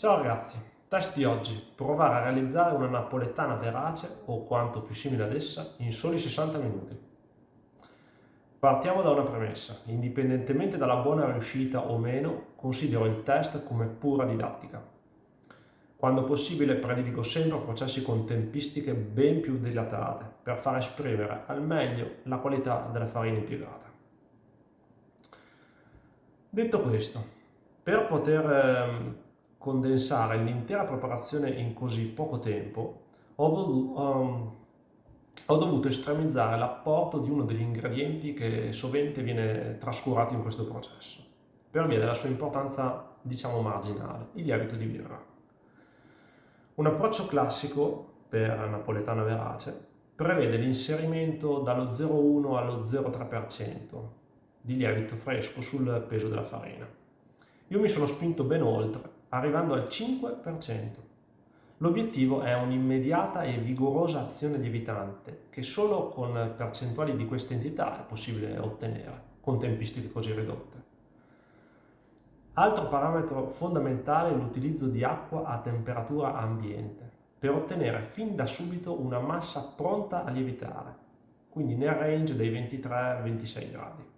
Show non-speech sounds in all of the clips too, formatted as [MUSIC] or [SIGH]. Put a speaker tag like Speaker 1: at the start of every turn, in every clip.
Speaker 1: Ciao ragazzi, test di oggi. Provare a realizzare una napoletana verace o quanto più simile ad essa in soli 60 minuti. Partiamo da una premessa. Indipendentemente dalla buona riuscita o meno, considero il test come pura didattica. Quando possibile prediligo sempre processi con tempistiche ben più dilatate per far esprimere al meglio la qualità della farina impiegata. Detto questo, per poter ehm, condensare l'intera preparazione in così poco tempo, ho, um, ho dovuto estremizzare l'apporto di uno degli ingredienti che sovente viene trascurato in questo processo, per via della sua importanza, diciamo, marginale, il lievito di birra. Un approccio classico per napoletana verace prevede l'inserimento dallo 0,1 allo 0,3% di lievito fresco sul peso della farina. Io mi sono spinto ben oltre arrivando al 5%. L'obiettivo è un'immediata e vigorosa azione lievitante che solo con percentuali di questa entità è possibile ottenere, con tempistiche così ridotte. Altro parametro fondamentale è l'utilizzo di acqua a temperatura ambiente per ottenere fin da subito una massa pronta a lievitare, quindi nel range dei 23-26 gradi.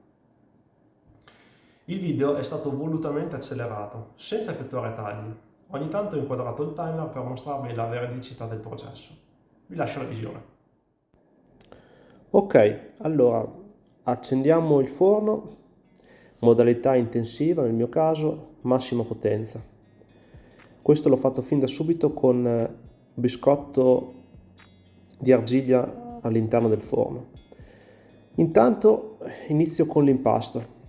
Speaker 1: Il video è stato volutamente accelerato, senza effettuare tagli. Ogni tanto ho inquadrato il timer per mostrarvi la veridicità del processo. Vi lascio la visione.
Speaker 2: Ok, allora accendiamo il forno, modalità intensiva nel mio caso, massima potenza. Questo l'ho fatto fin da subito con eh, biscotto di argilla all'interno del forno. Intanto inizio con l'impasto.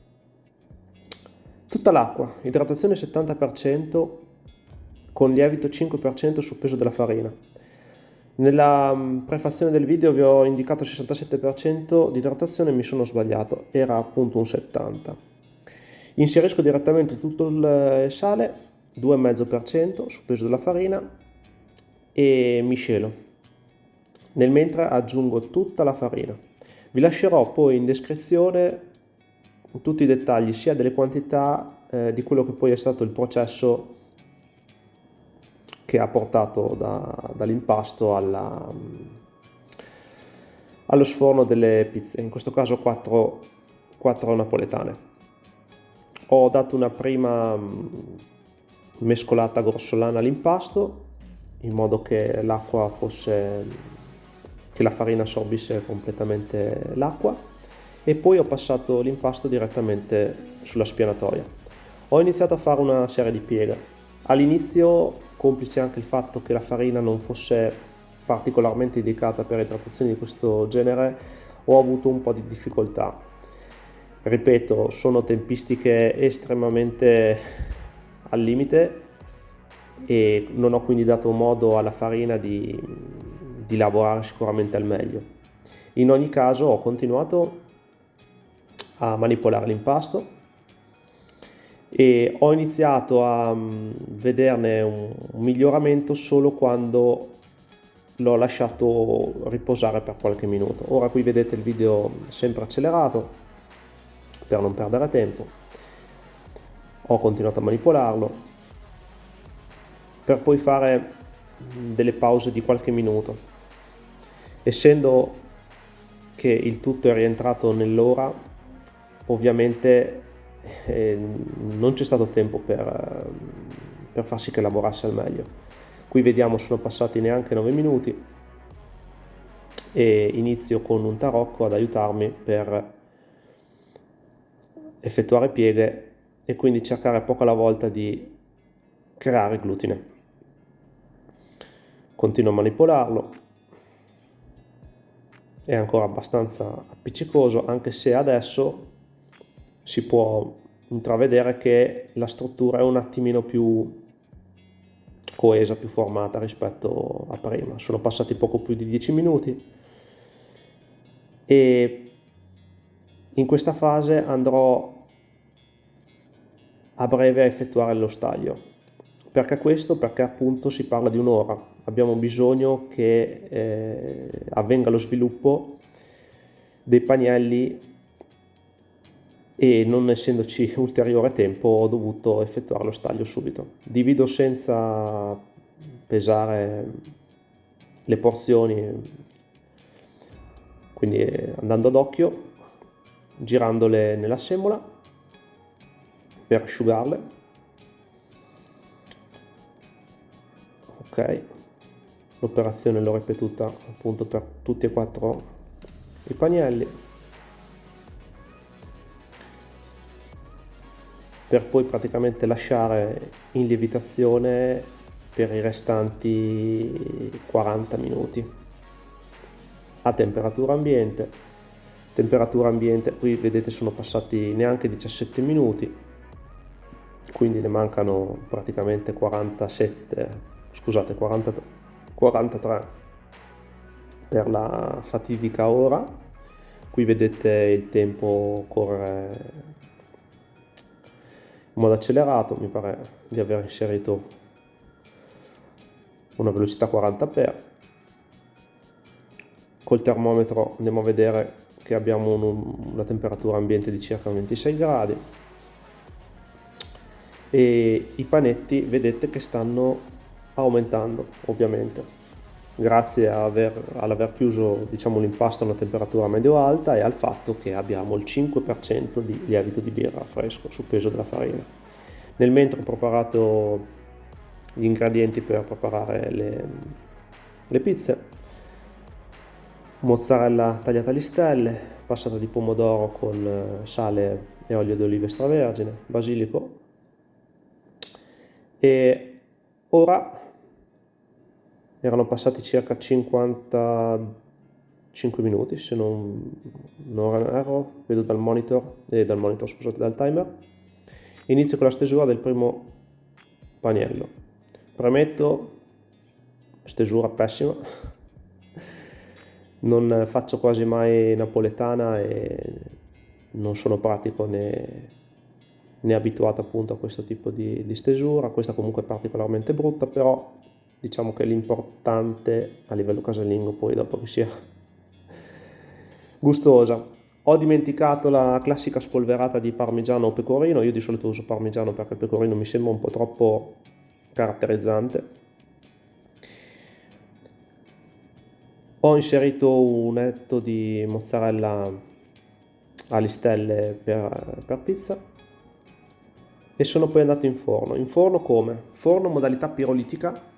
Speaker 2: Tutta l'acqua, idratazione 70% con lievito 5% sul peso della farina. Nella mm, prefazione del video vi ho indicato 67% di idratazione mi sono sbagliato, era appunto un 70%. Inserisco direttamente tutto il eh, sale, 2,5% sul peso della farina e miscelo. Nel mentre aggiungo tutta la farina. Vi lascerò poi in descrizione tutti i dettagli sia delle quantità eh, di quello che poi è stato il processo che ha portato da, dall'impasto alla, allo sforno delle pizze, in questo caso 4, 4 napoletane. Ho dato una prima mm, mescolata grossolana all'impasto in modo che l'acqua fosse che la farina assorbisse completamente l'acqua e poi ho passato l'impasto direttamente sulla spianatoia. Ho iniziato a fare una serie di pieghe. All'inizio, complice anche il fatto che la farina non fosse particolarmente indicata per idratazioni di questo genere, ho avuto un po' di difficoltà. Ripeto, sono tempistiche estremamente al limite e non ho quindi dato modo alla farina di, di lavorare sicuramente al meglio. In ogni caso ho continuato a manipolare l'impasto e ho iniziato a mm, vederne un, miglioramento solo quando l'ho lasciato riposare per qualche minuto. Ora qui vedete il video sempre accelerato per non perdere tempo. Ho continuato a manipolarlo per poi fare delle pause di qualche minuto. Essendo che il tutto è rientrato nell'ora ovviamente eh, non c'è stato tempo per, per far sì che lavorasse al meglio. Qui vediamo sono passati neanche 9 minuti e inizio con un tarocco ad aiutarmi per effettuare pieghe e quindi cercare poco alla volta di creare glutine. Continuo a manipolarlo, è ancora abbastanza appiccicoso anche se adesso si può intravedere che la struttura è un attimino più coesa, più formata rispetto a prima. Sono passati poco più di 10 minuti e in questa fase andrò a breve a effettuare lo staglio. Perché questo? Perché appunto si parla di un'ora. Abbiamo bisogno che eh, avvenga lo sviluppo dei pannelli e non essendoci ulteriore tempo ho dovuto effettuare lo staglio subito. Divido senza pesare le porzioni, quindi andando ad occhio, girandole nella semola per asciugarle. Ok, l'operazione l'ho ripetuta appunto per tutti e quattro i pannelli per poi praticamente lasciare in lievitazione per i restanti 40 minuti. A temperatura ambiente temperatura ambiente qui vedete sono passati neanche 17 minuti quindi ne mancano praticamente 47 scusate 40 43 per la fatidica ora. Qui vedete il tempo corre modo accelerato mi pare di aver inserito una velocità 40 per. Col termometro andiamo a vedere che abbiamo un, una temperatura ambiente di circa 26 gradi. E i panetti vedete che stanno aumentando ovviamente grazie all'aver chiuso diciamo, l'impasto a una temperatura medio-alta e al fatto che abbiamo il 5% di lievito di birra fresco sul peso della farina. Nel mentre ho preparato gli ingredienti per preparare le, le pizze, mozzarella tagliata a listelle, passata di pomodoro con sale e olio di oliva extravergine, basilico e ora erano passati circa 55 minuti se non, non erro, vedo dal monitor, eh, dal monitor scusate, dal timer. Inizio con la stesura del primo paniello. Premetto, stesura pessima, [LAUGHS] non faccio quasi mai napoletana e non sono pratico né, né abituato appunto a questo tipo di, di stesura, questa comunque è particolarmente brutta, però diciamo che l'importante a livello casalingo poi dopo che sia [LAUGHS] gustosa. Ho dimenticato la classica spolverata di parmigiano o pecorino, io di solito uso parmigiano perché il pecorino mi sembra un po' troppo caratterizzante. Ho inserito un etto di mozzarella a listelle per, per pizza e sono poi andato in forno. In forno come? Forno modalità pirolitica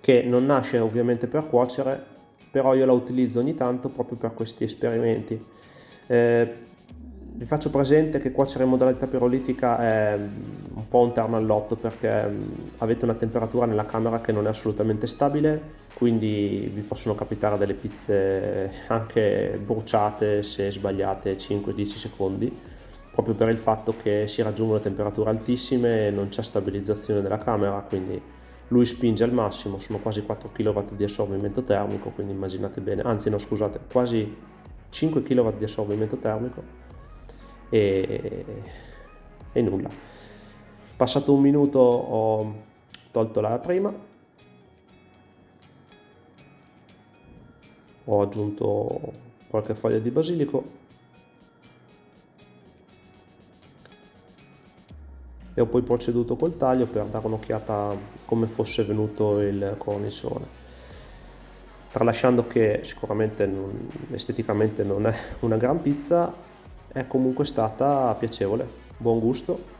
Speaker 2: che non nasce ovviamente per cuocere, però io la utilizzo ogni tanto proprio per questi esperimenti. Eh, vi faccio presente che cuocere in modalità pirolitica è un po' un terno all'otto perché mm, avete una temperatura nella camera che non è assolutamente stabile, quindi vi possono capitare delle pizze [LAUGHS] anche bruciate se sbagliate 5-10 secondi, proprio per il fatto che si raggiungono temperature altissime e non c'è stabilizzazione della camera, quindi lui spinge al massimo, sono quasi 4 kW di assorbimento termico, quindi immaginate bene, anzi no scusate, quasi 5 kW di assorbimento termico e, e nulla. Passato un minuto ho tolto la prima, ho aggiunto qualche foglia di basilico e ho poi proceduto col taglio per dare un'occhiata come fosse venuto il cornicione tralasciando che sicuramente non, esteticamente non è una gran pizza è comunque stata piacevole buon gusto.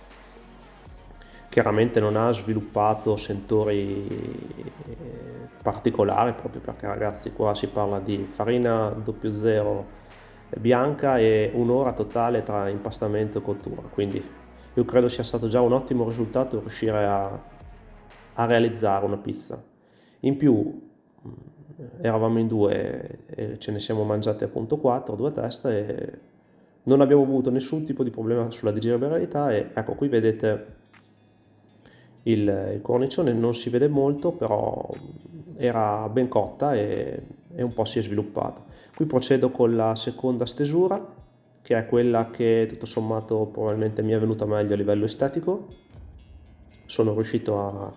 Speaker 2: Chiaramente non ha sviluppato sentori particolari proprio perché ragazzi qua si parla di farina 00 bianca e un'ora totale tra impastamento e cottura quindi io credo sia stato già un ottimo risultato riuscire a, a realizzare una pizza. In più mm, eravamo in due e ce ne siamo mangiate appunto quattro, due teste e non abbiamo avuto nessun tipo di problema sulla digeribilità e ecco qui vedete il, il cornicione non si vede molto però era ben cotta e, e un po' si è sviluppato. Qui procedo con la seconda stesura che è quella che tutto sommato probabilmente mi è venuta meglio a livello estetico. Sono riuscito a,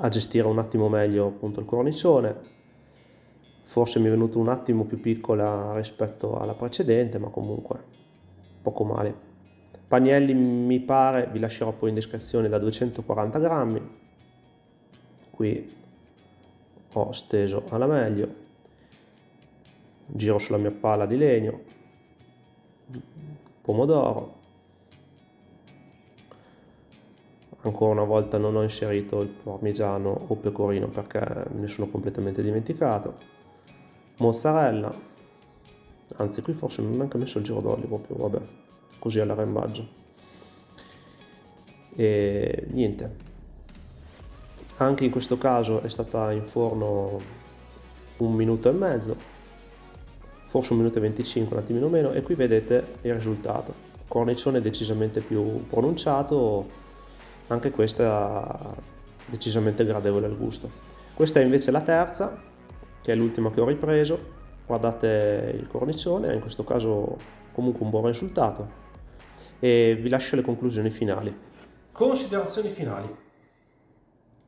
Speaker 2: a gestire un attimo meglio appunto il cornicione. Forse mi è venuto un attimo più piccola rispetto alla precedente, ma comunque poco male. Panielli mi pare, vi lascerò poi in descrizione, da 240 grammi. Qui ho steso alla meglio. Giro sulla mia pala di legno. Pomodoro. Ancora una volta non ho inserito il parmigiano o pecorino perché me ne sono completamente dimenticato. Mozzarella. Anzi, qui forse non ho neanche messo il giro d'olio proprio, vabbè così all'arrembaggio e niente anche in questo caso è stata in forno un minuto e mezzo forse un minuto e 25 un attimino meno e qui vedete il risultato cornicione decisamente più pronunciato anche questa decisamente gradevole al gusto questa è invece la terza che è l'ultima che ho ripreso guardate il cornicione in questo caso comunque un buon risultato e vi lascio le conclusioni finali.
Speaker 1: Considerazioni finali.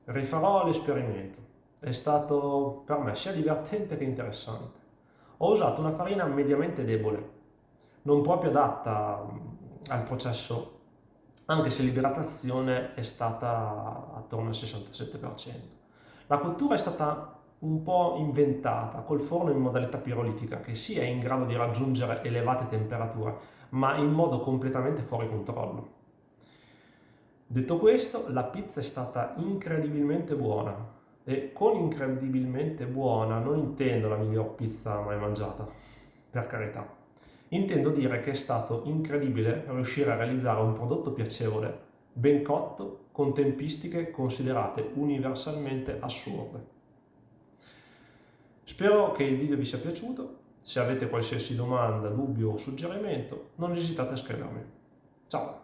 Speaker 1: Rifarò l'esperimento. È stato per me sia divertente che interessante. Ho usato una farina mediamente debole, non proprio adatta mm, al processo, anche se l'idratazione è stata attorno al 67%. La cottura è stata un po' inventata col forno in modalità pirolitica che sì è in grado di raggiungere elevate temperature ma in modo completamente fuori controllo. Detto questo, la pizza è stata incredibilmente buona e con incredibilmente buona non intendo la miglior pizza mai mangiata, per carità. Intendo dire che è stato incredibile riuscire a realizzare un prodotto piacevole, ben cotto, con tempistiche considerate universalmente assurde. Spero che il video vi sia piaciuto se avete qualsiasi domanda, dubbio o suggerimento, non esitate a scrivermi. Ciao!